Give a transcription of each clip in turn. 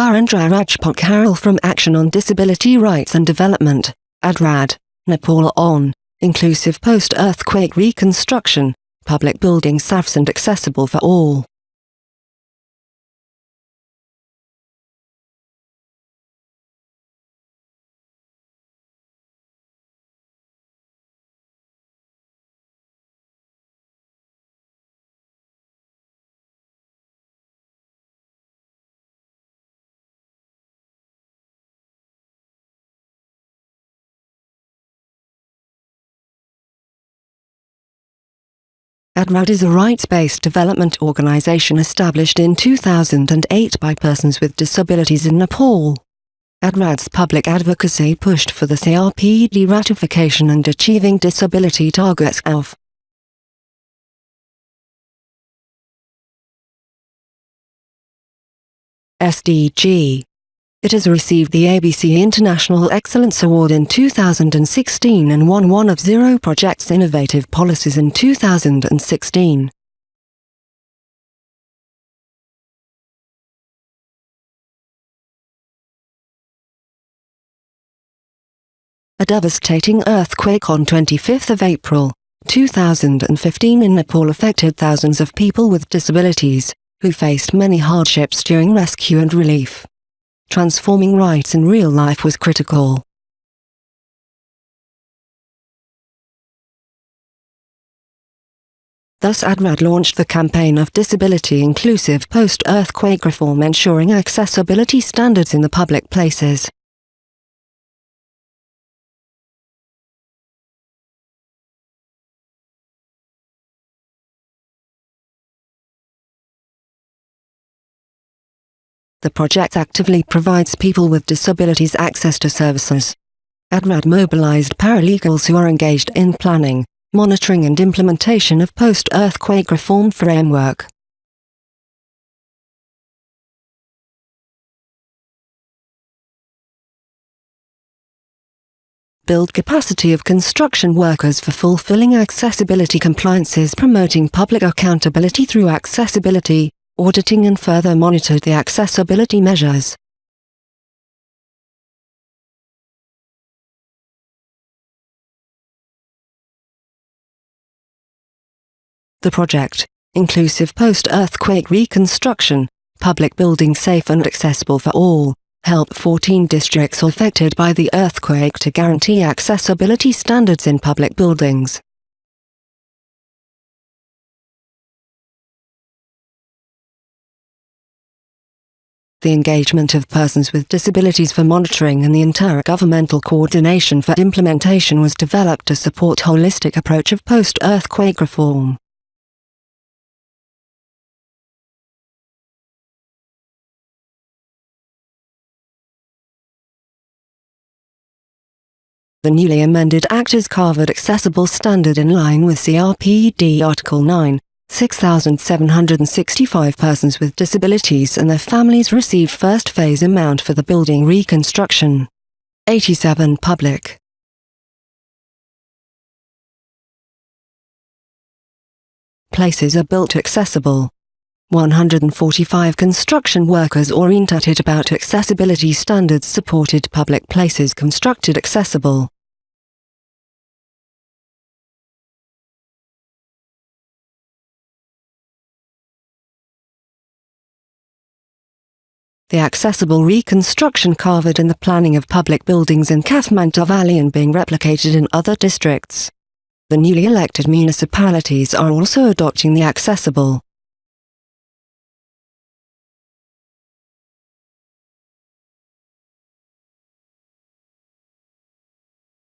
Birendra Raj Pokharel from Action on Disability Rights and Development, ADRAD, Nepal on, inclusive post-earthquake reconstruction, public buildings safe and accessible for all. ADRAD is a rights-based development organization established in 2008 by persons with disabilities in Nepal. ADRAD's public advocacy pushed for the CRPD ratification and achieving disability targets of SDG it has received the ABC International Excellence Award in 2016 and won one of Zero Project's innovative policies in 2016. A devastating earthquake on 25 April, 2015 in Nepal affected thousands of people with disabilities, who faced many hardships during rescue and relief transforming rights in real life was critical. Thus ADRAD launched the campaign of disability-inclusive post-earthquake reform ensuring accessibility standards in the public places. The project actively provides people with disabilities access to services. ADRAD mobilized paralegals who are engaged in planning, monitoring and implementation of post-earthquake reform framework. build capacity of construction workers for fulfilling accessibility compliances promoting public accountability through accessibility, auditing and further monitored the accessibility measures. The project, inclusive post-earthquake reconstruction, public buildings safe and accessible for all, help 14 districts affected by the earthquake to guarantee accessibility standards in public buildings. The engagement of persons with disabilities for monitoring and the inter-governmental coordination for implementation was developed to support holistic approach of post-earthquake reform. The newly amended Act is carved accessible standard in line with CRPD Article 9, 6,765 persons with disabilities and their families received first phase amount for the building reconstruction. 87 public. Places are built accessible. 145 construction workers orientated about accessibility standards supported public places constructed accessible. The accessible reconstruction covered in the planning of public buildings in Kathmandu Valley and being replicated in other districts. The newly elected municipalities are also adopting the accessible.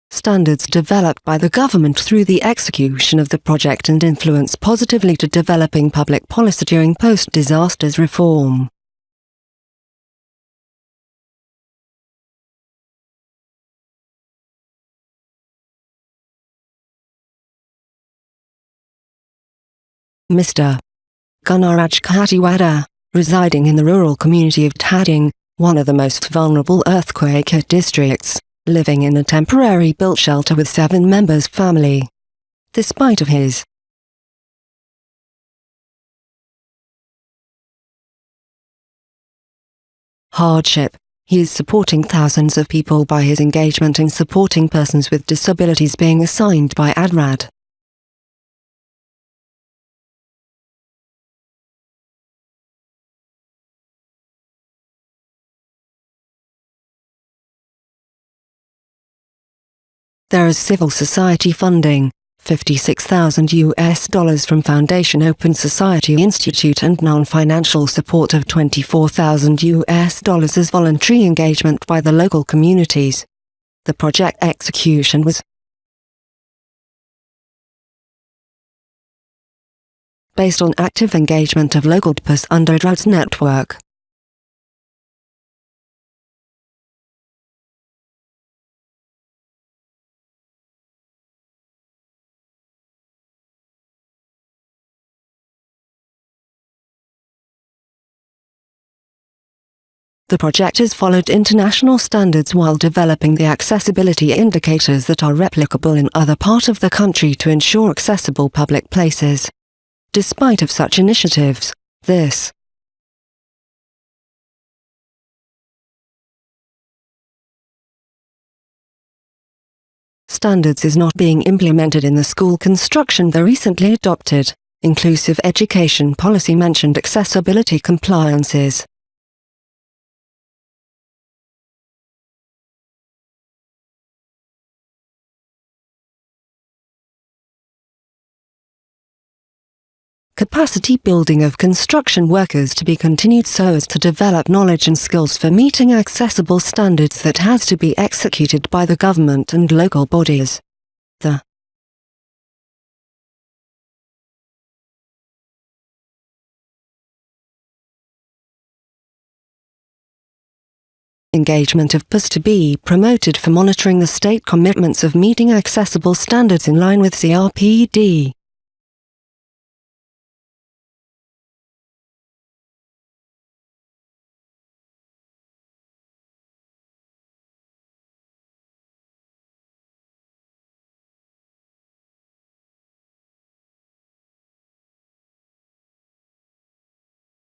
standards developed by the government through the execution of the project and influence positively to developing public policy during post-disasters reform. Mr. Gunaraj Khatiwada, residing in the rural community of Dhading, one of the most vulnerable earthquake-hit districts, living in a temporary built shelter with seven members family. Despite of his hardship. He is supporting thousands of people by his engagement in supporting persons with disabilities being assigned by ADRAD. There is civil society funding, 56,000 US dollars from Foundation Open Society Institute and non-financial support of 24,000 US dollars as voluntary engagement by the local communities. The project execution was based on active engagement of local DPS under DRAD's network. The project has followed international standards while developing the accessibility indicators that are replicable in other parts of the country to ensure accessible public places. Despite of such initiatives, this standards is not being implemented in the school construction the recently adopted inclusive education policy mentioned accessibility compliances. Capacity building of construction workers to be continued so as to develop knowledge and skills for meeting accessible standards that has to be executed by the government and local bodies. The engagement of PUS to be promoted for monitoring the state commitments of meeting accessible standards in line with CRPD.